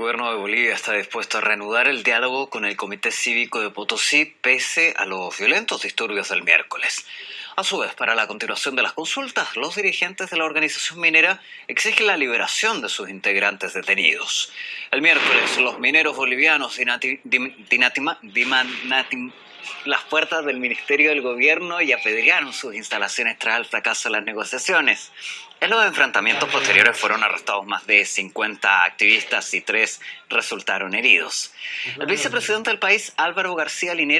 gobierno de Bolivia está dispuesto a reanudar el diálogo con el Comité Cívico de Potosí pese a los violentos disturbios del miércoles. A su vez, para la continuación de las consultas, los dirigentes de la organización minera exigen la liberación de sus integrantes detenidos. El miércoles, los mineros bolivianos dinatimaron las puertas del Ministerio del Gobierno y apedrearon sus instalaciones tras el fracaso de las negociaciones. En los enfrentamientos posteriores fueron arrestados más de 50 activistas y tres resultaron heridos. El vicepresidente del país, Álvaro García Linera,